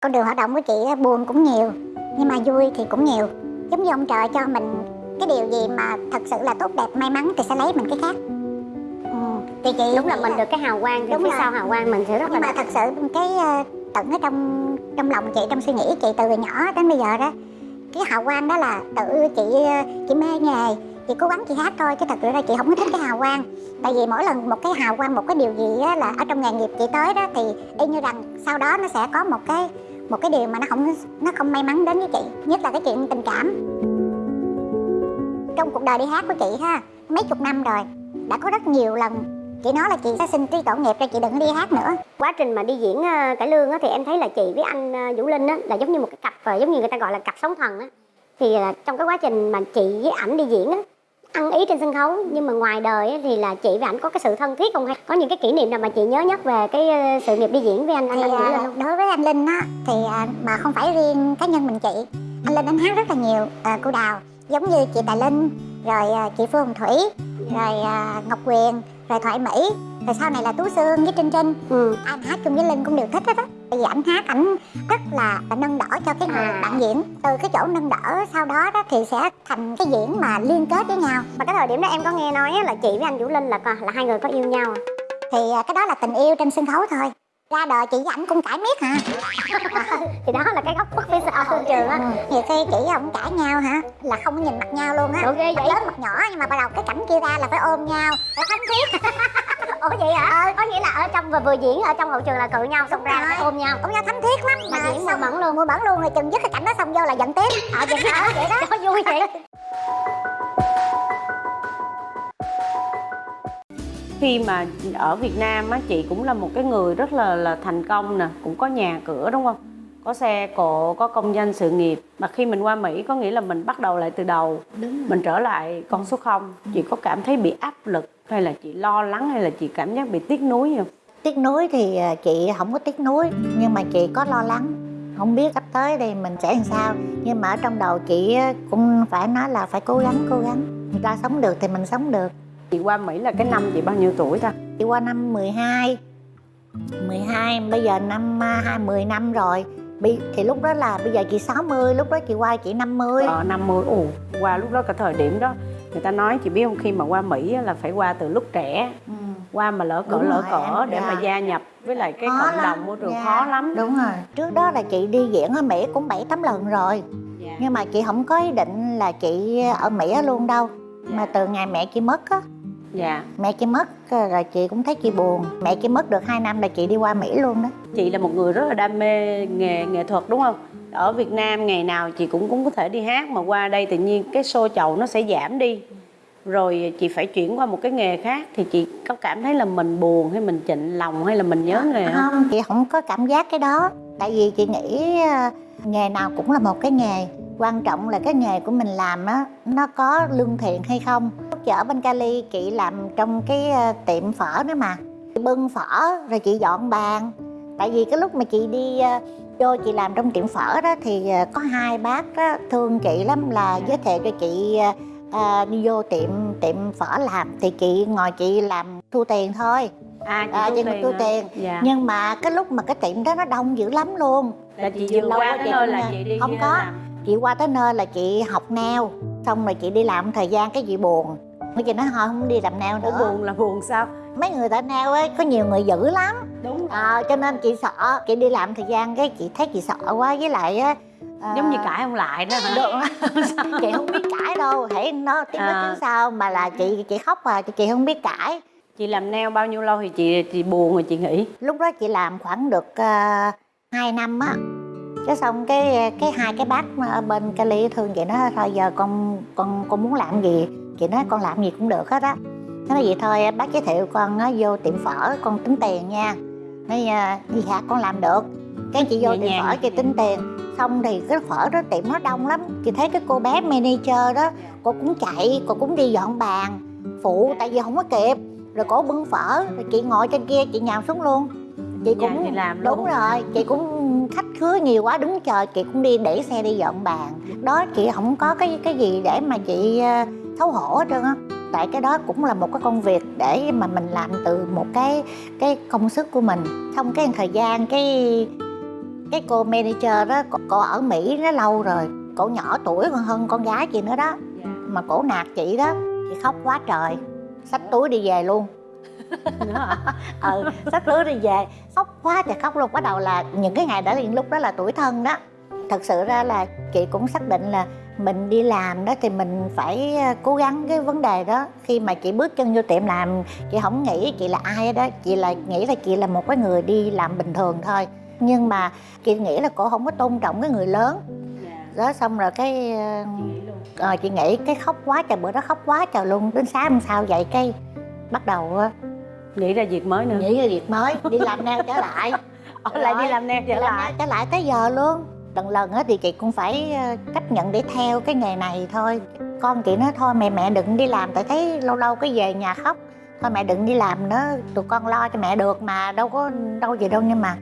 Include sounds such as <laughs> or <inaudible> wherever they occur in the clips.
con đường hoạt động của chị buồn cũng nhiều nhưng mà vui thì cũng nhiều giống như ông trời cho mình cái điều gì mà thật sự là tốt đẹp may mắn thì sẽ lấy mình cái khác ừ. thì chị đúng là mình được cái hào quang thì Đúng phía rồi. sau hào quang mình sẽ rất là nhưng mà đẹp. thật sự cái ờ, tận ở trong trong lòng chị trong suy nghĩ chị từ nhỏ đến bây giờ đó cái hào quang đó là tự chị ờ, chị mê nghề chị cố gắng chị hát thôi chứ thật sự ra chị không có thích cái hào quang tại vì mỗi lần một cái hào quang một cái điều gì á, là ở trong nghề nghiệp chị tới đó thì y như rằng sau đó nó sẽ có một cái một cái điều mà nó không nó không may mắn đến với chị nhất là cái chuyện tình cảm trong cuộc đời đi hát của chị ha mấy chục năm rồi đã có rất nhiều lần chị nói là chị sẽ xin trí tội nghiệp cho chị đừng đi hát nữa quá trình mà đi diễn ờ, cải lương á, thì em thấy là chị với anh ờ, Vũ Linh á, là giống như một cái cặp ờ, giống như người ta gọi là cặp sóng thần á. thì trong cái quá trình mà chị với ảnh đi diễn á, ăn ý trên sân khấu. Nhưng mà ngoài đời thì là chị với ảnh có cái sự thân thiết không? Hay có những cái kỷ niệm nào mà chị nhớ nhất về cái ờ, sự nghiệp đi diễn với anh anh, thì anh Vũ Linh không? đối với anh Linh á thì à, mà không phải riêng cá nhân mình chị. Anh Linh anh hát rất là nhiều à, cô Đào giống như chị Tài Linh rồi chị Phương Hồng Thủy rồi à, Ngọc Quyền rồi Thoại Mỹ rồi sau này là Tú Sương với Trinh Trinh. Ừ. anh hát chung với Linh cũng đều thích hết á tại vì ảnh hát ảnh rất là nâng đỡ cho cái người À. bạn diễn từ cái chỗ nâng đỡ sau đó đó thì sẽ thành cái diễn mà liên kết với nhau Mà cái thời điểm đó em có nghe nói là chị với anh Vũ Linh là là hai người có yêu nhau à? thì à, cái đó là tình yêu trên sân khấu thôi ra đời chị với ảnh cũng cãi miết hả <laughs> thì đó là cái góc khuất phía sau sân trường á. Nhiều khi chị với ông cãi nhau hả là không có nhìn mặt nhau luôn á mặt vậy? lớn mặt nhỏ nhưng mà bắt đầu cái cảnh kia ra là phải ôm nhau phải thánh thiết <laughs> Ủa vậy hả? Có nghĩa là ở trong vừa vừa diễn ở trong hậu trường là cự nhau xong ra rồi. phải ôm nhau. ôm nhau thánh thiết lắm Mà diễn mùa mẫn luôn. mùa mẫn luôn rồi chừng dứt cái cảnh đó xong vô là giận tiếp Ờ vậy hả? <laughs> Vậy đó. Vui vậy. Khi mà ở Việt Nam á chị cũng là một cái người rất là là thành công nè cũng có nhà cửa đúng không? Có xe cộ có công danh sự nghiệp. Mà khi mình qua Mỹ có nghĩa là mình bắt đầu lại từ đầu mình trở lại con số không. Chị có cảm thấy bị áp lực hay là chị lo lắng hay là chị cảm giác bị tiếc nuối không? Tiếc nuối thì à, chị không có tiếc nuối nhưng mà chị có lo lắng. Không biết sắp tới đây mình sẽ làm sao nhưng mà ở trong đầu chị cũng phải nói là phải cố gắng cố gắng. Người ta sống được thì mình sống được chị qua Mỹ là cái năm chị bao nhiêu tuổi ta? Chị qua năm 12 12 bây giờ năm à, hai 10 năm rồi. Bị- thì lúc đó là bây giờ chị 60 lúc đó chị qua chị 50 ờ 50 ồ qua lúc đó cái thời điểm đó. Người ta nói chị biết không khi mà qua Mỹ là phải qua từ lúc trẻ. Ừ. qua mà lỡ cỡ Đúng lỡ rồi, cỡ để dạ. mà gia nhập với lại cái Khó cộng lắm, đồng môi trường dạ. khó lắm. Đúng rồi. Trước đó là chị đi diễn ở Mỹ cũng 7 8 lần rồi. Dạ. nhưng mà chị không có ý định là chị ở Mỹ luôn đâu. Mà từ ngày mẹ chị mất á dạ. Mẹ chị mất ờ, rồi chị cũng thấy chị buồn. Mẹ chị mất được 2 năm là chị đi qua Mỹ luôn đó. Chị là một người rất là đam mê nghề nghệ thuật đúng không? Ở Việt Nam ngày nào chị cũng cũng có thể đi hát mà qua đây tự nhiên cái show chậu nó sẽ giảm đi. Rồi chị phải chuyển qua một cái nghề khác thì chị có cảm thấy là mình buồn hay mình chạnh lòng hay là mình nhớ nghề không? không chị không có cảm giác cái đó. Tại vì chị nghĩ ờ, nghề nào cũng là một cái nghề quan trọng là cái nghề của mình làm á nó có lương thiện hay không? Lúc chị ở bên Cali chị làm trong cái ờ, tiệm phở đó mà. Chị bưng phở rồi chị dọn bàn. Tại vì cái lúc mà chị đi ờ, vô chị làm trong tiệm phở đó thì ờ, có hai bác đó, thương chị lắm là giới thiệu cho chị ờ, đi vô tiệm tiệm phở làm. Thì chị ngồi chị làm thu tiền thôi. À chị À, thu tiền thu tiền. dạ. Nhưng mà cái lúc mà cái tiệm đó nó đông dữ lắm luôn. Là chị Chị vừa qua cái nơi là chị đi Không có. làm. Chị qua tới nơi là chị học neo xong rồi chị đi làm thời gian cái chị buồn. Cái chị nói thôi không đi làm neo Ủa nữa. buồn là buồn sao? Mấy người ta neo ấy có nhiều người dữ lắm. Đúng à, cho nên chị sợ chị đi làm thời gian cái chị thấy chị sợ quá với lại á à, giống như cãi không lại đó hả? Được. chị không biết cãi đâu hãy nó tiếng À. nói tiếng sau mà là chị chị khóc à chị không biết cãi. Chị làm nail bao nhiêu lâu thì chị chị buồn rồi chị nghỉ? Lúc đó chị làm khoảng được uh, 2 năm á cái xong cái cái hai cái bác mà bên Cali thương chị nói thôi giờ con con con muốn làm gì? Chị nói con làm gì cũng được hết á. Nó nói vậy thôi bác giới thiệu con á, vô tiệm phở con tính tiền nha. Nói gì hả con làm được. Cái chị vô tiệm phở chị tính tiền. Xong thì cái phở đó tiệm nó đông lắm. Chị thấy cái cô bé manager đó cô cũng chạy cô cũng đi dọn bàn phụ tại vì không có kịp. Rồi cổ bưng phở rồi chị ngồi trên kia chị nhào xuống luôn. Chị Dạ, cũng chị làm luôn. đúng rồi chị cũng khứa nhiều quá đứng chờ chị cũng đi để xe đi dọn bàn. Đó chị không có cái cái gì để mà chị ờ, xấu hổ hết trơn á. Tại cái đó cũng là một cái công việc để mà mình làm từ một cái cái công sức của mình. Xong cái thời gian cái cái cô manager đó cô, cô ở mỹ nó lâu rồi cổ nhỏ tuổi còn hơn con gái chị nữa đó. Mà cổ nạt chị đó chị khóc quá trời. Xách túi đi về luôn ừ xách túi đi về. Khóc quá trời khóc luôn. Bắt đầu là những cái ngày đó thì lúc đó là tuổi thân đó. Thật sự ra là chị cũng xác định là mình đi làm đó thì mình phải ờ, cố gắng cái vấn đề đó. Khi mà chị bước chân vô tiệm làm chị không nghĩ chị là ai đó. Chị là nghĩ là chị là một cái người đi làm bình thường thôi. Nhưng mà chị nghĩ là cổ không có tôn trọng cái người lớn. Đó xong rồi cái ờ, ờ, chị nghĩ cái khóc quá trời bữa đó khóc quá trời luôn. Đến sáng hôm sau dậy cái bắt đầu nghĩ ra việc mới nữa. Nghĩ ra việc mới đi làm nail trở lại. <laughs> Ở lại đi làm nail trở làm lại. nail trở lại tới giờ luôn. Lần lần á thì chị cũng phải ờ, chấp nhận để theo cái nghề này thôi. Con chị nói thôi mẹ mẹ đừng đi làm tại thấy lâu lâu cái về nhà khóc. Thôi mẹ đừng đi làm nữa tụi con lo cho mẹ được mà đâu có đâu gì đâu nhưng mà.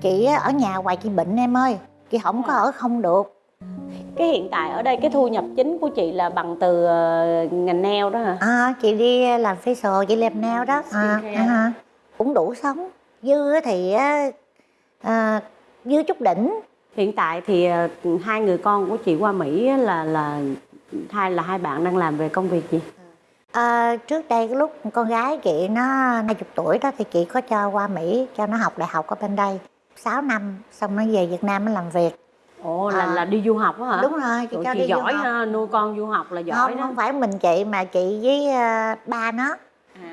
Chị ở nhà hoài chị bệnh em ơi chị không có ở không được cái hiện tại ở đây cái thu nhập chính của chị là bằng từ ờ, ngành nail đó hả? À, chị đi làm facial chị làm nail đó. À, à, cũng đủ sống. Dư thì à, dư chút đỉnh. Hiện tại thì ờ, hai người con của chị qua mỹ là là hai là hai bạn đang làm về công việc gì? À, trước đây cái lúc con gái chị nó 20 tuổi đó thì chị có cho qua Mỹ cho nó học đại học ở bên đây. 6 năm xong nó về Việt Nam nó làm việc ồ là À. là đi du học á hả? Đúng rồi chị Ủa, cho chị đi du giỏi học. ha, nuôi con du học là giỏi không đó. không phải mình chị mà chị với ờ, ba nó.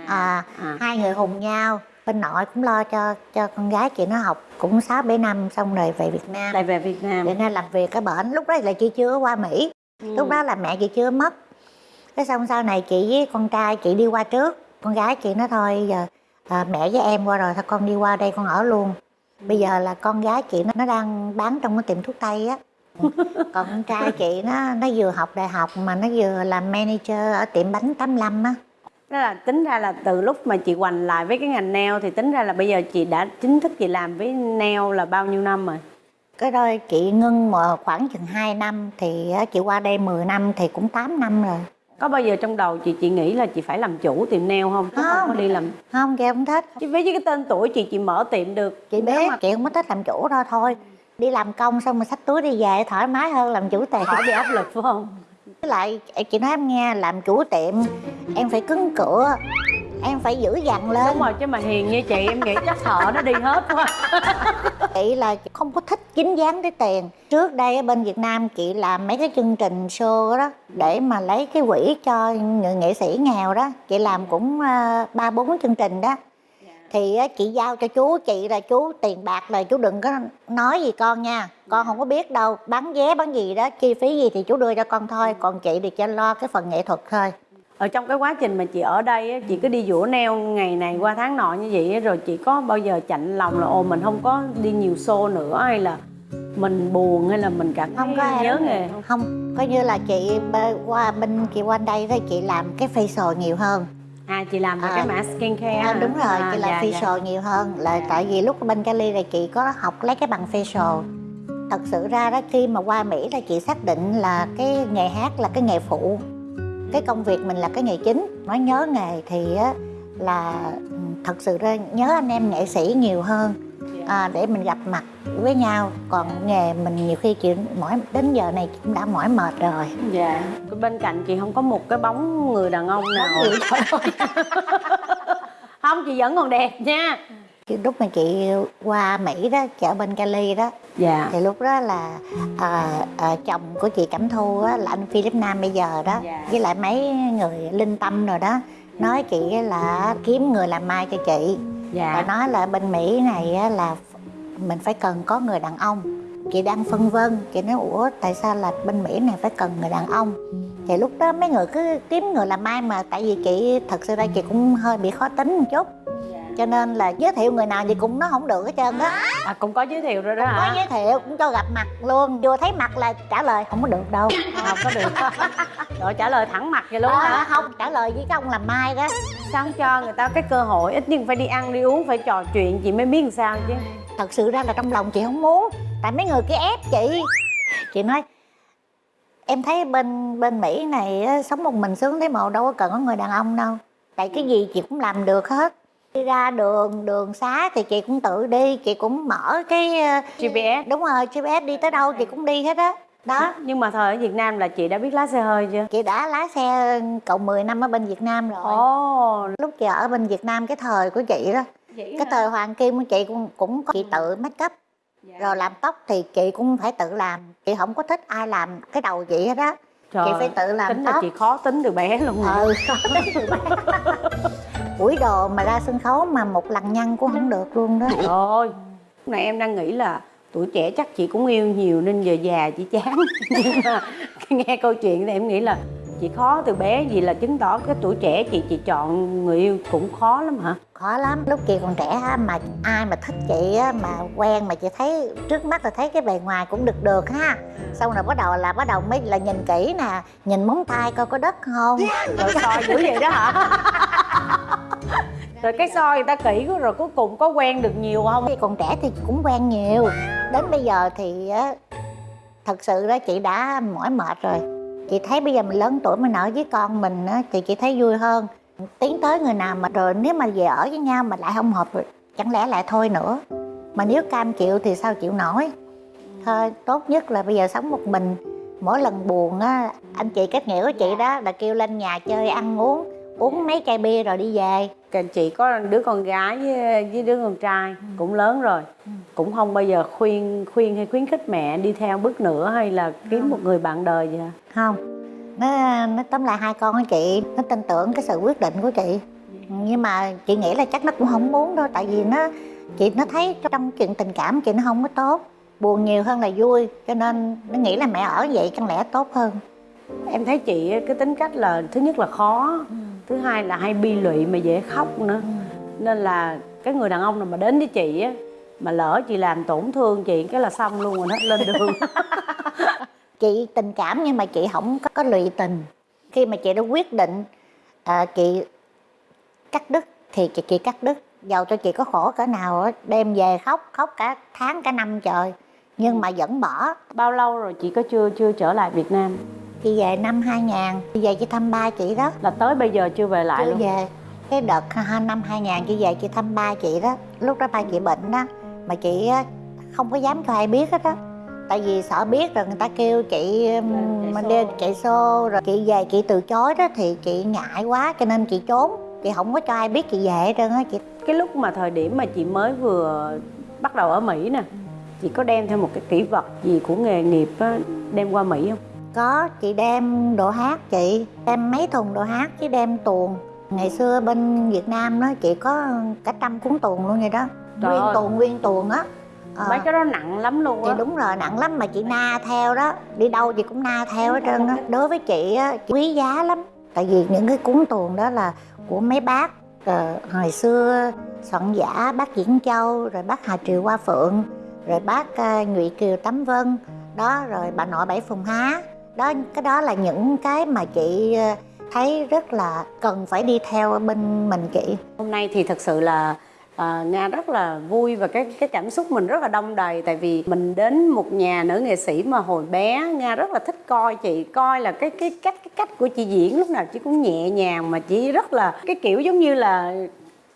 À, à. hai người hùng nhau. Bên nội cũng lo cho cho con gái chị nó học cũng 6 7 năm xong rồi về Việt Nam. Lại về Việt Nam. Việt Nam làm việc ở bển. Lúc đó là chị chưa qua Mỹ. Ừ. lúc đó là mẹ chị chưa mất. Cái xong sau này chị với con trai chị đi qua trước. Con gái chị nói thôi giờ à, mẹ với em qua rồi thôi con đi qua đây con ở luôn bây giờ là con gái chị nó, đang bán trong cái tiệm thuốc tây á. Còn <laughs> con trai chị nó nó vừa học đại học mà nó vừa làm manager ở tiệm bánh 85 á. Đó là tính ra là từ lúc mà chị hoành lại với cái ngành nail thì tính ra là bây giờ chị đã chính thức chị làm với nail là bao nhiêu năm rồi? cái đó chị ngưng mà khoảng chừng 2 năm thì chị qua đây 10 năm thì cũng 8 năm rồi Có bao giờ trong đầu chị chị nghĩ là chị phải làm chủ tiệm nail không? Chứ không, Không. có đi làm. không chị không thích Chứ với cái tên tuổi chị chị mở tiệm được. chị biết mà chị không có thích làm chủ đâu thôi đi làm công xong rồi xách túi đi về thoải mái hơn làm chủ tiệm khỏi bị áp lực phải không? với lại chị nói em nghe làm chủ tiệm em phải cứng cựa em phải giữ dằn lên Đúng rồi chứ mà hiền như chị em nghĩ chắc thợ nó đi hết quá. <laughs> chị là không có thích dính dáng tới tiền. Trước đây ở bên việt nam chị làm mấy cái chương trình show đó để mà lấy cái quỹ cho người nghệ sĩ nghèo đó. Chị làm cũng ờ, ba bốn chương trình đó. Thì á, chị giao cho chú chị là chú tiền bạc là chú đừng có nói gì con nha. Con không có biết đâu bán vé bán gì đó chi phí gì thì chú đưa cho con thôi. Còn chị thì cho lo cái phần nghệ thuật thôi Ở trong cái quá trình mà chị ở đây á, chị cứ đi dũa nail ngày này qua tháng nọ như vậy rồi chị có bao giờ chạnh lòng là ồ mình không có đi nhiều show nữa hay là mình buồn hay là mình cảm không có nhớ nghề không? không coi như là chị qua bên chị qua đây thì chị làm cái facial nhiều hơn. À chị làm À, cái mã skincare à, đúng rồi À, chị làm dạ, facial dạ. nhiều hơn. Là tại vì lúc bên Cali là chị có học lấy cái bằng facial. Thật sự ra đó khi mà qua Mỹ là chị xác định là cái nghề hát là cái nghề phụ cái công việc mình là cái nghề chính nói nhớ nghề thì á, là ừ, thật sự ra nhớ anh em nghệ sĩ nhiều hơn à, để mình gặp mặt với nhau còn nghề mình nhiều khi chị mỏi đến giờ này cũng đã mỏi mệt rồi Dạ. Bên cạnh chị không có một cái bóng người đàn ông nào. <laughs> không chị vẫn còn đẹp nha. Lúc mà chị qua Mỹ đó chị ở bên Cali đó Dạ. thì lúc đó là à, à, chồng của chị Cẩm Thu á, là anh Philip Nam bây giờ đó Dạ. với lại mấy người linh tâm rồi đó nói chị là kiếm người làm mai cho chị và Dạ. nói là bên Mỹ này là mình phải cần có người đàn ông chị đang phân vân chị nói ủa tại sao là bên Mỹ này phải cần người đàn ông thì lúc đó mấy người cứ kiếm người làm mai mà tại vì chị thật sự ra chị cũng hơi bị khó tính một chút cho nên là giới thiệu người nào gì cũng nó không được hết trơn đó À cũng có giới thiệu rồi đó có hả? giới thiệu cũng cho gặp mặt luôn vừa thấy mặt là trả lời không có được đâu Không có được. <laughs> Rồi trả lời thẳng mặt vậy luôn à, hả? không trả lời với cái ông làm mai đó Sao không cho người ta cái cơ hội ít nhất phải đi ăn đi uống phải trò chuyện chị mới biết làm sao chứ. thật sự ra là trong lòng chị không muốn tại mấy người kia ép chị chị nói em thấy bên bên mỹ này á, sống một mình sướng thế mà đâu có cần có người đàn ông đâu tại cái gì chị cũng làm được hết đi ra đường đường xá thì chị cũng tự đi chị cũng mở cái ờ, GPS đúng rồi gps đi tới đâu chị cũng đi hết á. Đó. Nhưng mà thời ở Việt Nam là chị đã biết lái xe hơi chưa? Chị đã lái xe cộng 10 năm ở bên Việt Nam rồi. Ồ. Lúc chị ở bên Việt Nam cái thời của chị đó cái thời Hoàng Kim của chị cũng cũng có chị tự make up. Rồi làm tóc thì chị cũng phải tự làm. Chị không có thích ai làm cái đầu chị hết á. Trời, chị phải tự làm tính là tóc. chị khó tính từ bé luôn ừ <laughs> ủi đồ mà ra sân khấu mà một lần nhăn cũng không được luôn đó. Trời ơi này em đang nghĩ là tuổi trẻ chắc chị cũng yêu nhiều nên giờ già chị chán. <laughs> Nhưng mà nghe câu chuyện này em nghĩ là chị khó từ bé gì là chứng tỏ cái tuổi trẻ chị chị chọn người yêu cũng khó lắm hả? Khó lắm. Lúc chị còn trẻ á, mà ai mà thích chị á, mà quen mà chị thấy trước mắt là thấy cái bề ngoài cũng được được ha. Xong rồi bắt đầu là bắt đầu mới là nhìn kỹ nè nhìn móng tay coi có đất không. Rồi soi dữ vậy đó hả? Rồi cái soi người ta kỹ rồi cuối cùng có quen được nhiều không? Khi còn trẻ thì cũng quen nhiều. Đến bây giờ thì á, thật sự đó chị đã mỏi mệt rồi chị thấy bây giờ mình lớn tuổi mình ở với con mình á, thì chị thấy vui hơn. Tiến tới người nào mà rồi nếu mà về ở với nhau mà lại không hợp rồi chẳng lẽ lại thôi nữa? Mà nếu cam chịu thì sao chịu nổi? Thôi tốt nhất là bây giờ sống một mình. Mỗi lần buồn á anh chị kết nghĩa của chị đó là kêu lên nhà chơi ăn uống uống mấy chai bia rồi đi về chị có đứa con gái với, với đứa con trai cũng lớn rồi. Cũng không bao giờ khuyên khuyên hay khuyến khích mẹ đi theo bước nữa hay là kiếm một người bạn đời gì hả? Không. Nó nó tóm lại hai con của chị. Nó tin tưởng cái sự quyết định của chị. Nhưng mà chị nghĩ là chắc nó cũng không muốn đâu tại vì nó chị nó thấy trong chuyện tình cảm chị nó không có tốt. Buồn nhiều hơn là vui cho nên nó nghĩ là mẹ ở vậy chẳng lẽ tốt hơn. Em thấy chị cái tính cách là thứ nhất là khó thứ hai là hay bi lụy mà dễ khóc nữa. Nên là cái người đàn ông nào mà đến với chị á mà lỡ chị làm tổn thương chị cái là xong luôn rồi hết lên đường. <laughs> <laughs> Chị tình cảm nhưng mà chị không có, có lụy tình. Khi mà chị đã quyết định à, chị cắt đứt thì chị, chị cắt đứt. Giàu cho chị có khổ cỡ nào á, đem về khóc khóc cả tháng cả năm trời. Nhưng mà vẫn bỏ. Bao lâu rồi chị có chưa chưa trở lại Việt Nam chị về năm 2000 chị về chị thăm ba chị đó. Là tới bây giờ chưa về lại chưa luôn? về. Cái đợt năm 2000 chị về chị thăm ba chị đó. Lúc đó ba chị bệnh đó mà chị không có dám cho ai biết hết á. Tại vì sợ biết rồi người ta kêu chị xô. đi chạy xô rồi chị về chị từ chối đó thì chị ngại quá cho nên chị trốn. Chị không có cho ai biết chị về hết trơn á chị. Cái lúc mà thời điểm mà chị mới vừa bắt đầu ở Mỹ nè chị có đem theo một cái kỷ vật gì của nghề nghiệp á, đem qua Mỹ không có chị đem đồ hát chị đem mấy thùng đồ hát chứ đem tuồng. Ngày xưa bên Việt Nam đó chị có cả trăm cuốn tuồng luôn vậy đó. Trời nguyên ơi. tuồng nguyên tuồng á. Ờ. mấy cái đó nặng lắm luôn thì á đúng rồi nặng lắm mà chị na theo đó. Đi đâu chị cũng na theo hết trơn á. Đối với chị á chị quý giá lắm. Tại vì những cái cuốn tuồng đó là của mấy bác. Ờ, hồi xưa soạn giả bác Diễn Châu rồi bác Hà Triều Hoa Phượng rồi bác uh, Nhụy Kiều Tắm Vân. Đó rồi bà nội Bảy Phùng Há đó cái đó là những cái mà chị ờ, thấy rất là cần phải đi theo bên mình chị. Hôm nay thì thật sự là à, nga rất là vui và cái cái cảm xúc mình rất là đông đầy. Tại vì mình đến một nhà nữ nghệ sĩ mà hồi bé nga rất là thích coi chị. Coi là cái cái cách cái cách của chị diễn lúc nào chị cũng nhẹ nhàng mà chị rất là cái kiểu giống như là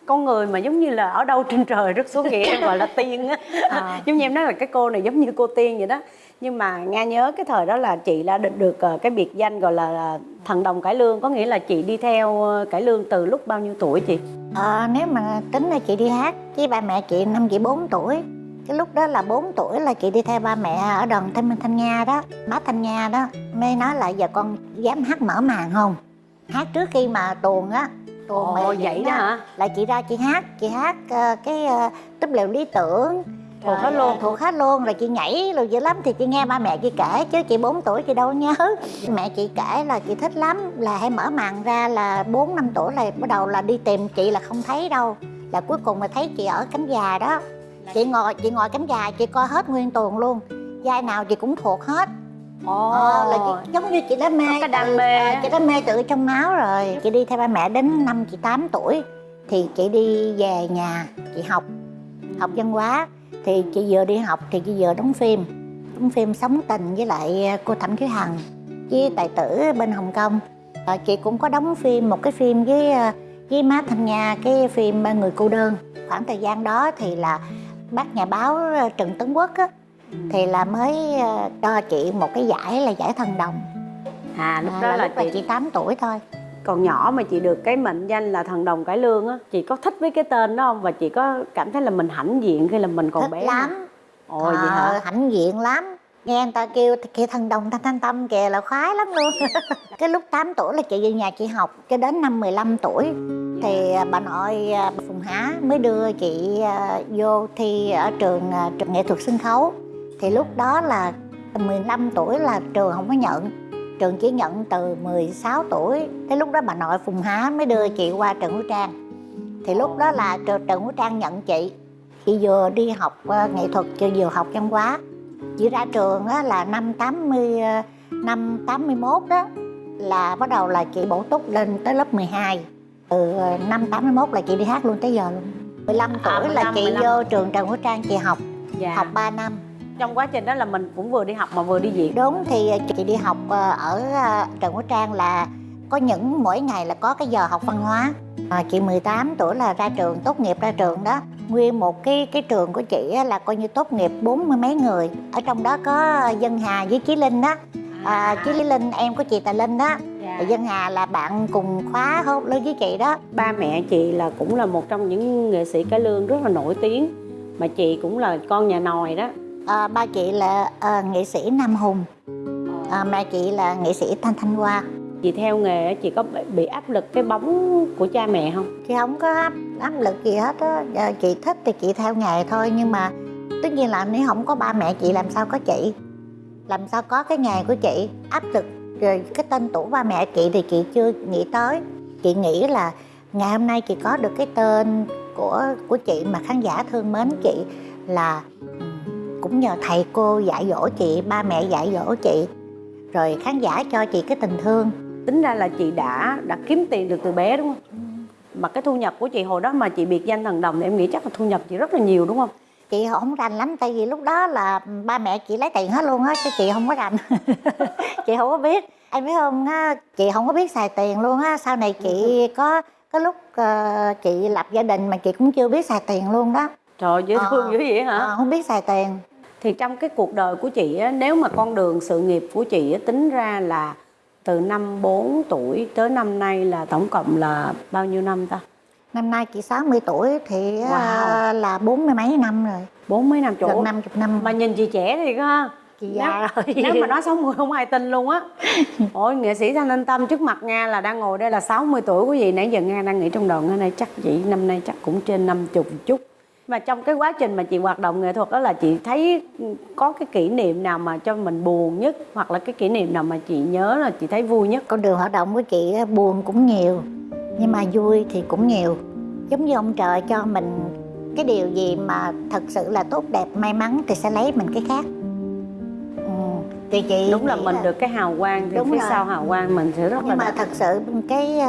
con người mà giống như là ở đâu trên trời rất xuống vậy em gọi là tiên á. À. <laughs> giống như em nói là cái cô này giống như cô tiên vậy đó nhưng mà nga nhớ cái thời đó là chị đã được, được ờ, cái biệt danh gọi là, là thần đồng cải lương. Có nghĩa là chị đi theo ờ, cải lương từ lúc bao nhiêu tuổi chị? Ờ, nếu mà tính là chị đi hát với ba mẹ chị năm chị 4 tuổi. Cái lúc đó là 4 tuổi là chị đi theo ba mẹ ở đoàn thanh minh thanh nga đó bác thanh nga đó. Mới nói là giờ con dám hát mở màn không? Hát trước khi mà tuồng á tuồng Ồ, vậy diễn đó hả? là chị ra chị hát chị hát ờ, cái uh, túp lều lý tưởng Thuộc hết luôn. thuộc hết luôn rồi chị nhảy rồi dữ lắm thì chị nghe ba mẹ chị kể chứ chị 4 tuổi chị đâu nhớ. Mẹ chị kể là chị thích lắm là hay mở màn ra là 4 năm tuổi là bắt đầu là đi tìm chị là không thấy đâu. Là cuối cùng là thấy chị ở cánh già đó. Chị ngồi chị ngồi cánh già chị coi hết nguyên tuồng luôn. Vai nào chị cũng thuộc hết. Ồ, Ờ, là chị, giống như chị đã mê cái đam mê à, chị đã mê từ trong máu rồi. Chị đi theo ba mẹ đến năm chị 8 tuổi thì chị đi về nhà chị học học văn hóa thì chị vừa đi học thì chị vừa đóng phim. Đóng phim sống tình với lại cô thẩm thúy hằng với tài tử bên hồng kông. Ờ, chị cũng có đóng phim một cái phim với ờ, với má tham gia cái phim người cô đơn. Khoảng thời gian đó thì là bác nhà báo ờ, Trần Tấn Quốc á, thì là mới cho chị một cái giải là giải thần đồng. À lúc À, đó là lúc là chị chị 8 tuổi thôi còn nhỏ mà chị được cái mệnh danh là thần đồng cải lương á chị có thích với cái tên đó không? Và chị có cảm thấy là mình hãnh diện khi là mình còn thích bé lắm. ồ vậy Ờ, hả? hãnh diện lắm. Nghe người ta kêu kìa thần đồng thanh thanh tâm kìa là khoái lắm luôn. <laughs> Cái lúc 8 tuổi là chị về nhà chị học cho đến năm 15 tuổi thì à, bà nội à, Phùng Há mới đưa chị à, vô thi ở trường à, trường nghệ thuật sân khấu. Thì lúc đó là 15 tuổi là trường không có nhận trường chỉ nhận từ 16 tuổi. Thế lúc đó bà nội Phùng Há mới đưa chị qua Trần Hữu Trang. Thì lúc đó là trường Trần Hữu Trang nhận chị. Chị vừa đi học à, nghệ thuật chị vừa học văn hóa. Chị ra trường là năm 80 à, năm 81 đó là bắt đầu là chị bổ túc lên tới lớp 12 từ ờ, năm 81 là chị đi hát luôn tới giờ luôn. 15 tuổi À, là 15, chị 15. vô trường Trần Hữu Trang chị học. Dạ. học 3 năm trong quá trình đó là mình cũng vừa đi học mà vừa đi diễn. Đúng thì ờ, chị đi học ờ, ở ờ, Trần Hữu Trang là có những mỗi ngày là có cái giờ học văn hóa. À, chị 18 tuổi là ra trường tốt nghiệp ra trường đó. Nguyên một cái cái trường của chị là coi như tốt nghiệp bốn mươi mấy người. Ở trong đó có Dân Hà với Chí Linh đó. À, Chí Linh em của chị Tài Linh đó. Dạ. Dân Hà là bạn cùng khóa hốt lớn với chị đó. Ba mẹ chị là cũng là một trong những nghệ sĩ cải lương rất là nổi tiếng. Mà chị cũng là con nhà nòi đó à, ba chị là à, nghệ sĩ Nam Hùng. À, mẹ chị là nghệ sĩ Thanh Thanh Hoa. Chị theo nghề á, chị có bị- áp lực cái bóng của cha mẹ không? Chị không có áp, áp lực gì hết á. Chị thích thì chị theo nghề thôi nhưng mà tất nhiên là nếu không có ba mẹ chị làm sao có chị? Làm sao có cái nghề của chị? Áp lực rồi cái tên tuổi ba mẹ chị thì chị chưa nghĩ tới. Chị nghĩ là ngày hôm nay chị có được cái tên của của chị mà khán giả thương mến chị là cũng nhờ thầy cô dạy dỗ chị ba mẹ dạy dỗ chị. Rồi khán giả cho chị cái tình thương. Tính ra là chị đã đã kiếm tiền được từ bé đúng không? Mà cái thu nhập của chị hồi đó mà chị biệt danh thần đồng thì em nghĩ chắc là thu nhập chị rất là nhiều đúng không? Chị không rành lắm tại vì lúc đó là ba mẹ chị lấy tiền hết luôn á chứ chị không có rành. <laughs> Chị không có biết. Em biết không á chị không có biết xài tiền luôn á. Sau này chị có cái lúc ờ, chị lập gia đình mà chị cũng chưa biết xài tiền luôn đó. Trời dễ Ờ. thương dữ vậy hả? Ờ, không biết xài tiền thì trong cái cuộc đời của chị á, nếu mà con đường sự nghiệp của chị á, tính ra là từ năm 4 tuổi tới năm nay là tổng cộng là bao nhiêu năm ta? Năm nay chị 60 tuổi thì Wow. là bốn mươi mấy năm rồi. Bốn mấy năm chỗ gần 50 năm mà nhìn chị trẻ thì ha. Chị già rồi. <laughs> nếu mà nói <laughs> 60 không ai tin luôn á. Ôi nghệ sĩ thanh anh tâm trước mặt nga là đang ngồi đây là 60 tuổi quý vị nãy giờ nga đang nghĩ trong đầu nga này chắc chị năm nay chắc cũng trên 50 một chút mà trong cái quá trình mà chị hoạt động nghệ thuật đó là chị thấy có cái kỷ niệm nào mà cho mình buồn nhất hoặc là cái kỷ niệm nào mà chị nhớ là chị thấy vui nhất con đường hoạt động của chị buồn cũng nhiều nhưng mà vui thì cũng nhiều giống như ông trời cho mình cái điều gì mà thật sự là tốt đẹp may mắn thì sẽ lấy mình cái khác ừ. thì chị đúng là mình được cái hào quang thì Đúng phía rồi. sau hào quang mình sẽ rất là nhưng mà đẹp. thật sự cái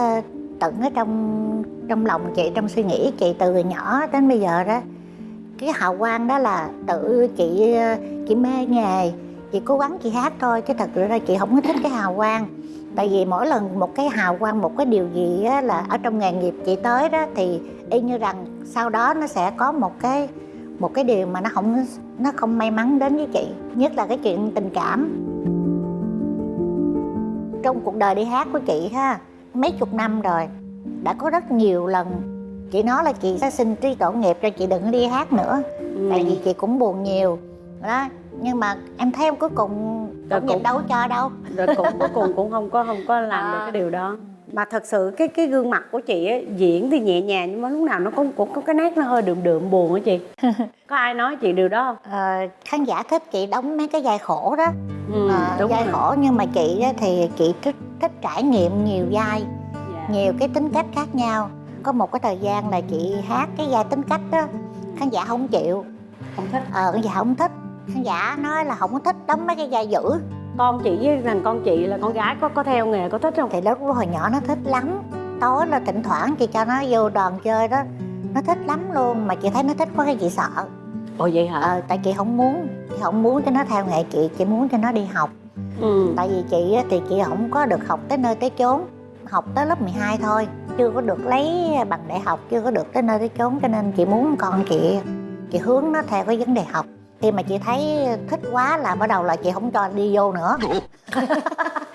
tận ở trong trong lòng chị trong suy nghĩ chị từ nhỏ đến bây giờ đó. Cái hào quang đó là tự chị ờ, chị mê nghề chị cố gắng chị hát thôi chứ thật ra chị không có thích cái hào quang. Tại vì mỗi lần một cái hào quang một cái điều gì á, là ở trong nghề nghiệp chị tới đó thì y như rằng sau đó nó sẽ có một cái một cái điều mà nó không nó không may mắn đến với chị nhất là cái chuyện tình cảm. Trong cuộc đời đi hát của chị ha mấy chục năm rồi đã có rất nhiều lần chị nói là chị sẽ xin trí tổ nghiệp cho chị đừng đi hát nữa Ừ. tại vì chị cũng buồn nhiều đó nhưng mà em thấy em cuối cùng Rồi nghiệp cũng- đâu cho đâu rồi cũng cuối cùng cũng không có không có làm được À. cái điều đó mà thật sự cái cái gương mặt của chị ấy, diễn thì nhẹ nhàng nhưng mà lúc nào nó cũng cũng có cái nét nó hơi đượm đượm buồn á chị. <laughs> Có ai nói chị điều đó không? Ờ, khán giả thích chị đóng mấy cái vai khổ đó. Ừ, Ờ, đúng vai rồi. khổ nhưng mà chị thì chị thích thích trải nghiệm nhiều vai Dạ. nhiều cái tính cách khác nhau. Có một cái thời gian là chị hát cái vai tính cách đó khán giả không chịu. Không thích. Ờ khán giả không thích. Khán giả nói là không có thích đóng mấy cái vai dữ con chị với thằng con chị là con gái có có theo nghề có thích không? Thì lúc hồi nhỏ nó thích lắm. Tối là thỉnh thoảng chị cho nó vô đoàn chơi đó. Nó thích lắm luôn mà chị thấy nó thích quá cái chị sợ. Ồ vậy hả? Ờ tại chị không muốn chị không muốn cho nó theo nghề chị chị muốn cho nó đi học. Ừ. tại vì chị thì chị không có được học tới nơi tới chốn. Học tới lớp 12 thôi chưa có được lấy bằng đại học chưa có được tới nơi tới chốn cho nên chị muốn con chị chị hướng nó theo cái vấn đề học khi mà chị thấy thích quá là bắt đầu là chị không cho đi vô nữa. <laughs>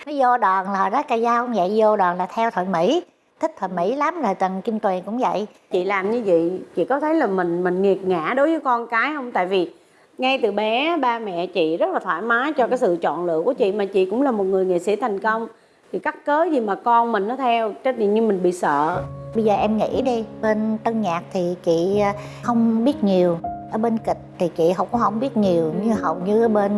Nó vô đoàn là đó ca dao cũng vậy? Vô đoàn là theo thoại mỹ. Thích thoại mỹ lắm rồi tần kim tuyền cũng vậy. Chị làm như vậy chị có thấy là mình mình nghiệt ngã đối với con cái không? Tại vì ngay từ bé ba mẹ chị rất là thoải mái cho cái sự chọn lựa của chị mà chị cũng là một người nghệ sĩ thành công. Thì cắt cớ gì mà con mình nó theo trách nhiệm như mình bị sợ. Bây giờ em nghĩ đi bên tân nhạc thì chị không biết nhiều ở bên kịch thì chị không có không biết nhiều như hầu như ở bên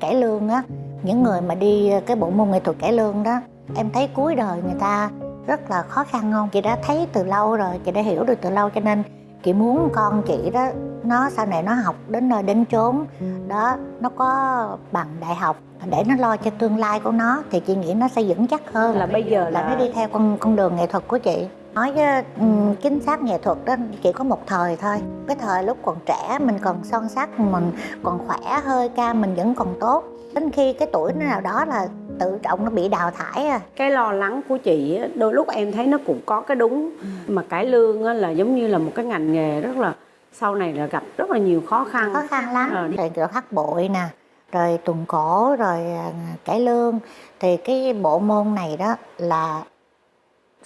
cải lương á những người mà đi cái bộ môn nghệ thuật cải lương đó em thấy cuối đời người ta rất là khó khăn không? Chị đã thấy từ lâu rồi chị đã hiểu được từ lâu cho nên chị muốn con chị đó nó sau này nó học đến nơi đến chốn. Đó nó có bằng đại học để nó lo cho tương lai của nó thì chị nghĩ nó sẽ vững chắc hơn. Là bây giờ là là nó đi theo con con đường nghệ thuật của chị nói ừm, chính xác nghệ thuật đó chỉ có một thời thôi. Cái thời lúc còn trẻ mình còn son sắc mình còn khỏe hơi ca mình vẫn còn tốt. Đến khi cái tuổi nó nào đó là tự trọng nó bị đào thải à. Cái lo lắng của chị đôi lúc em thấy nó cũng có cái đúng. Mà cải lương là giống như là một cái ngành nghề rất là sau này là gặp rất là nhiều khó khăn. Khó khăn lắm. Ờ. rồi kiểu hát bội nè rồi tuồng cổ rồi à, cải lương. Thì cái bộ môn này đó là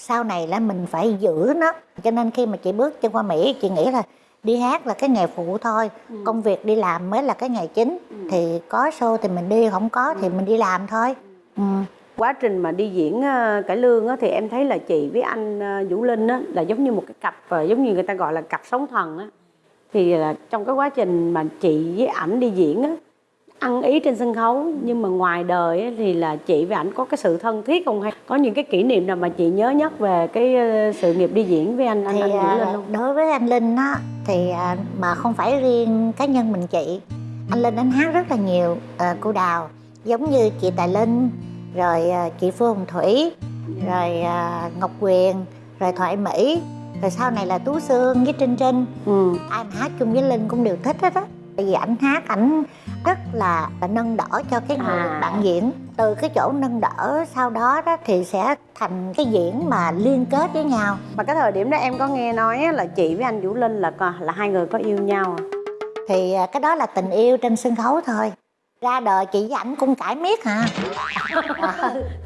sau này là mình phải giữ nó. Cho nên khi mà chị bước chân qua mỹ chị nghĩ là đi hát là cái nghề phụ thôi. Công việc đi làm mới là cái nghề chính. Thì có show thì mình đi không có thì mình đi làm thôi. Ừ. quá trình mà đi diễn ờ, cải lương á, thì em thấy là chị với anh ờ, Vũ Linh á, là giống như một cái cặp ờ, giống như người ta gọi là cặp sóng thần á. Thì là trong cái quá trình mà chị với ảnh đi diễn á ăn ý trên sân khấu nhưng mà ngoài đời á, thì là chị với ảnh có cái sự thân thiết không hay? Có những cái kỷ niệm nào mà chị nhớ nhất về cái ờ, sự nghiệp đi diễn với anh anh, thì anh Vũ à, Linh không? đối với anh linh á thì à, mà không phải riêng cá nhân mình chị. Anh linh anh hát rất là nhiều à, cô đào giống như chị tài linh rồi à, chị phương hồng thủy rồi à, ngọc quyền rồi thoại mỹ. Rồi sau này là tú sương với trinh trinh. Ừ. mà hát chung với linh cũng đều thích hết á tại vì ảnh hát ảnh rất là nâng đỡ cho cái người À. bạn diễn từ cái chỗ nâng đỡ sau đó đó thì sẽ thành cái diễn mà liên kết với nhau Mà cái thời điểm đó em có nghe nói là chị với anh Vũ Linh là là hai người có yêu nhau à? thì à, cái đó là tình yêu trên sân khấu thôi ra đời chị với ảnh cũng cãi miết hả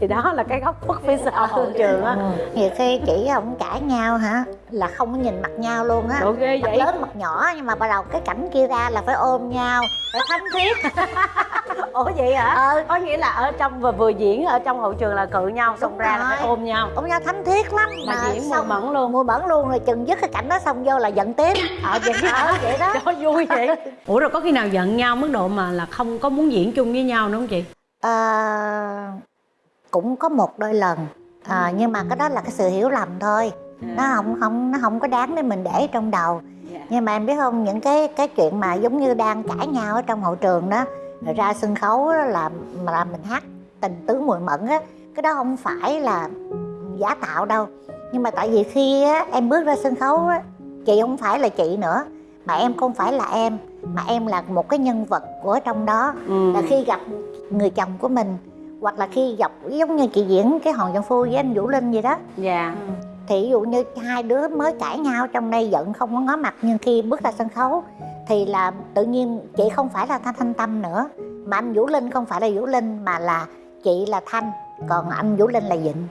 thì đó là cái góc khuất phía sau hậu trường á. ừ. nhiều khi chị không cãi nhau hả? Là không có nhìn mặt nhau luôn á. Đồ ghê mặt vậy? lớn mặt nhỏ nhưng mà bắt đầu cái cảnh kia ra là phải ôm nhau. Phải thánh thiết. <laughs> Ủa vậy hả? Ờ có nghĩa là ở trong vừa vừa diễn ở trong hậu trường là cự nhau xong Đúng ra là phải rồi. ôm nhau. Ôm nhau thánh thiết lắm. Mà diễn mùi mẫn luôn. mùi bẩn luôn rồi chừng dứt cái cảnh đó xong vô là giận tiếp ờ vậy ờ vậy đó. <laughs> Cho vui vậy. <laughs> Ủa rồi có khi nào giận nhau mức độ mà là không có muốn diễn chung với nhau nữa không chị Ờ, cũng có một đôi lần. À, nhưng mà cái đó là cái sự hiểu lầm thôi. Nó không không nó không có đáng để mình để trong đầu. Nhưng mà em biết không những cái cái chuyện mà giống như đang cãi nhau ở trong hậu trường đó rồi ra sân khấu đó là mà là mình hát tình tứ mùi mẫn á cái đó không phải là giả tạo đâu. Nhưng mà tại vì khi á, em bước ra sân khấu á, chị không phải là chị nữa mà em không phải là em mà em là một cái nhân vật của trong đó. Ừ. là khi gặp người chồng của mình hoặc là khi gặp giống như chị diễn cái hòn giang phu với anh vũ linh gì đó. Dạ. Thì ví dụ như hai đứa mới cãi nhau trong đây giận không có ngó mặt nhưng khi bước ra sân khấu thì là tự nhiên chị không phải là thanh thanh tâm nữa mà anh vũ linh không phải là vũ linh mà là chị là thanh còn anh vũ linh là vịnh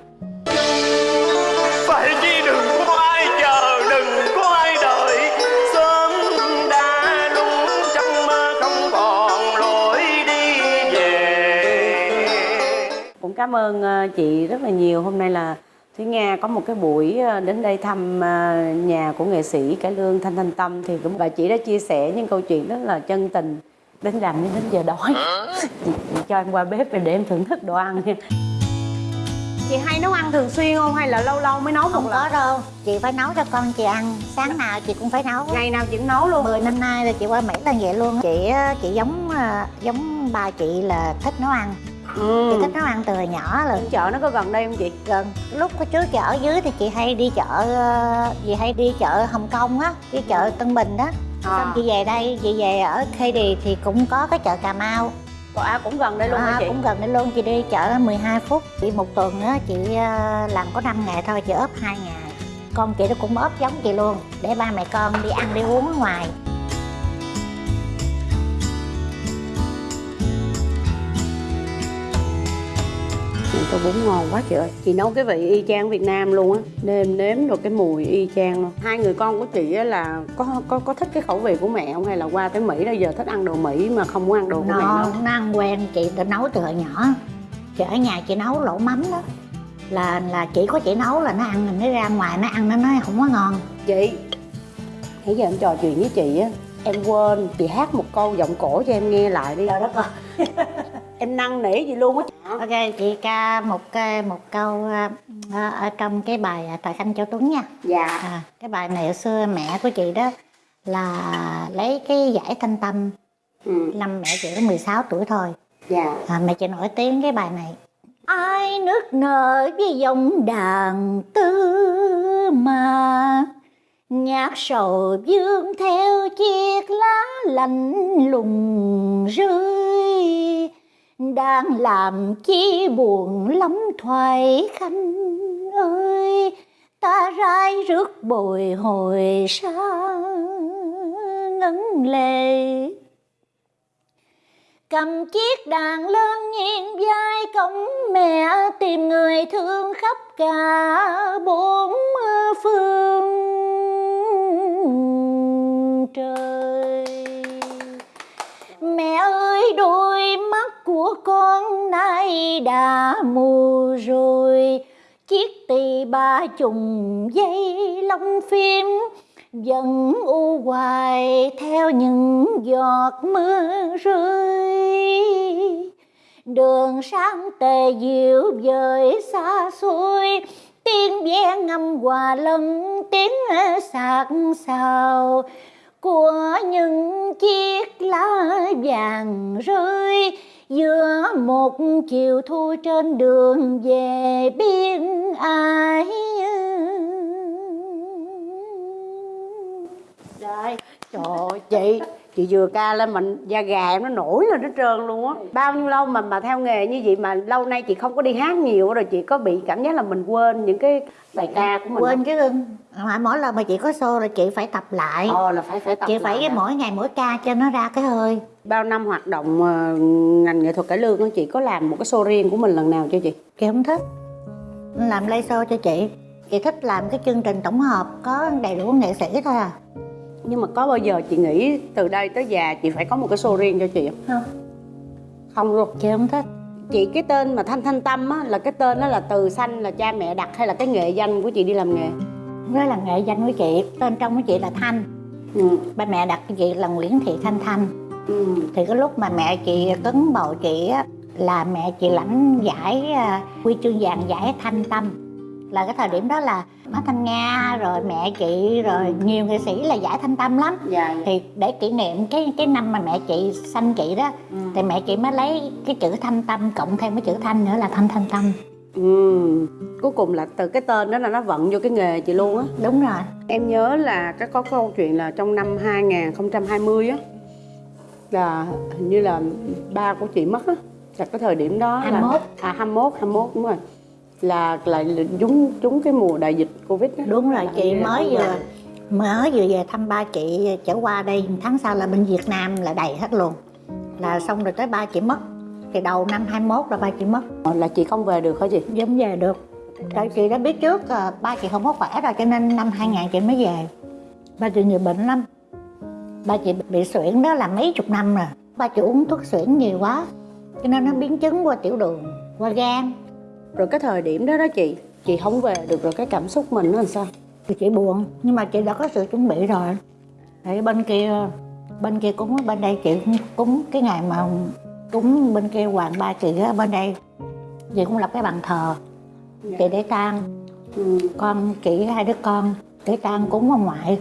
cảm ơn ờ, chị rất là nhiều. Hôm nay là Thúy Nga có một cái buổi ờ, đến đây thăm ờ, nhà của nghệ sĩ cải lương Thanh Thanh Tâm thì cũng và chị đã chia sẻ những câu chuyện rất là chân tình đến làm đến đến giờ đói. <laughs> Chị, chị cho em qua bếp để em thưởng thức đồ ăn nha. Chị hay nấu ăn thường xuyên không? Hay là lâu lâu mới nấu không một có lần đâu. Chị phải nấu cho con chị ăn. Sáng nào chị cũng phải nấu. Ngày nào chị cũng nấu luôn. 10 năm nay là chị qua Mỹ là vậy luôn chị chị giống giống ba chị là thích nấu ăn ừ. chị thích nấu ăn từ nhỏ rồi. Chợ nó có gần đây không chị? Gần. Lúc có trước chị ở dưới thì chị hay đi chợ ờ, chị hay đi chợ Hồng Kông á đi chợ Tân Bình đó. À. xong chị về đây chị về ở Khady thì cũng có cái chợ Cà Mau. À, cũng gần đây luôn hả à, chị? cũng gần đây luôn chị đi chợ 12 phút. Chị một tuần á chị ờ, làm có 5 ngày thôi chị ốp hai ngày. Con chị nó cũng ốp giống chị luôn để ba mẹ con đi ăn đi uống ở ngoài tô bún ngon quá chị ơi. Chị nấu cái vị y chang Việt Nam luôn á. Nêm nếm được cái mùi y chang luôn. Hai người con của chị á là có có có thích cái khẩu vị của mẹ không Hay là qua tới Mỹ bây giờ thích ăn đồ Mỹ mà không muốn ăn đồ của mẹ nó, nấu nó ăn quen chị đã nấu từ hồi nhỏ. Chị ở nhà chị nấu lẩu mắm đó. Là là chỉ có chị nấu là nó ăn rồi nó ra ngoài nó ăn nó nói không có ngon. Chị Nãy giờ em trò chuyện với chị á Em quên chị hát một câu giọng cổ cho em nghe lại đi. Trời đất ơi. <laughs> Em năn nỉ gì luôn á ok chị ca một ca- một câu à, à, ở trong cái bài thời khanh châu tuấn nha. Dạ. À, cái bài này hồi xưa mẹ của chị đó là lấy cái giải thanh tâm ừ. năm mẹ chị có 16 tuổi thôi. Dạ. À, mẹ chị nổi tiếng cái bài này. Ai nước nở với dòng đàn tư mà nhạc sầu dương theo chiếc lá lạnh lùng rơi đang làm chi buồn lắm thoại khanh ơi. Ta rai rước bồi hồi xa ngấn lệ. Cầm chiếc đàn lên nghiêng vai cổng mẹ, tìm người thương khắp cả bốn phương trời. Mẹ ơi, đôi mắt của con nay đã mù rồi. Chiếc tỳ ba trùng dây lông phim vẫn u hoài theo những giọt mưa rơi. Đường sáng tề diệu vời xa xôi, tiếng ve ngâm hòa lẫn tiếng sạc sào của những chiếc lá vàng rơi giữa một chiều thu trên đường về biên ải. Rồi, Trời ơi, chị. Chị vừa ca lên mình da gà em nó nổi lên hết trơn luôn á. Bao nhiêu lâu mà mà theo nghề như vậy mà lâu nay chị không có đi hát nhiều rồi chị có bị cảm giác là mình quên những cái bài ca của mình quên chứ ưng mà mỗi lần mà chị có show là chị phải tập lại. Ồ là phải phải tập chị phải hả? mỗi ngày mỗi ca cho nó ra cái hơi. Bao năm hoạt động ờ, ngành nghệ thuật cải lương chị có làm một cái show riêng của mình lần nào chưa chị? chị không thích. Làm live show cho chị. Chị thích làm cái chương trình tổng hợp có đầy đủ nghệ sĩ thôi à Nhưng mà có bao giờ chị nghĩ từ đây tới già chị phải có một cái show riêng cho chị không? không Không luôn chị không thích Chị cái tên mà Thanh Thanh Tâm á là cái tên đó là từ xanh là cha mẹ đặt hay là cái nghệ danh của chị đi làm nghề? đó là nghệ danh của chị tên trong của chị là thanh Ừ. ba mẹ đặt cho chị là nguyễn thị thanh thanh Ừ. thì cái lúc mà mẹ chị cấn bầu chị á là mẹ chị lãnh giải à, huy chương vàng giải thanh tâm là cái thời điểm đó là má thanh nga rồi mẹ chị rồi nhiều nghệ sĩ là giải thanh tâm lắm Dạ. thì để kỷ niệm cái cái năm mà mẹ chị sanh chị đó Ừ. thì mẹ chị mới lấy cái chữ thanh tâm cộng thêm cái chữ thanh nữa là thanh thanh tâm Ừ. Cuối cùng là từ cái tên đó là nó vận vô cái nghề chị luôn á đúng rồi Em nhớ là cái có câu chuyện là trong năm 2020 á Là hình như là ba của chị mất á Là cái thời điểm đó là 21. À 21, 21 đúng rồi Là là trúng trúng cái mùa đại dịch Covid á. Đúng rồi Là chị mới đúng vừa rồi. mới vừa về thăm ba chị trở qua đây tháng sau là bên Việt Nam là đầy hết luôn. Là xong rồi tới ba chị mất. Thì đầu năm 21 là ba chị mất. Là chị không về được hả chị? giống về được. Tại chị đã biết trước à, ba chị không có khỏe rồi cho nên năm 2000 chị mới về. Ba chị nhiều bệnh lắm. Ba chị bị suyễn đó là mấy chục năm rồi. Ba chị uống thuốc suyễn nhiều quá. Cho nên nó biến chứng qua tiểu đường qua gan Rồi cái thời điểm đó đó chị Chị không về được rồi cái cảm xúc mình nó làm sao? thì chị buồn nhưng mà chị đã có sự chuẩn bị rồi tại bên kia bên kia cúng bên đây chị cũng cúng cái ngày mà cúng bên kia hoàng ba chị á bên đây chị cũng lập cái bàn thờ chị để tang Ừ. con chị hai đứa con để tang cúng ông ngoại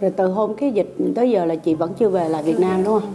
Rồi từ hôm cái dịch tới giờ là chị vẫn chưa về lại Việt Nam đúng không?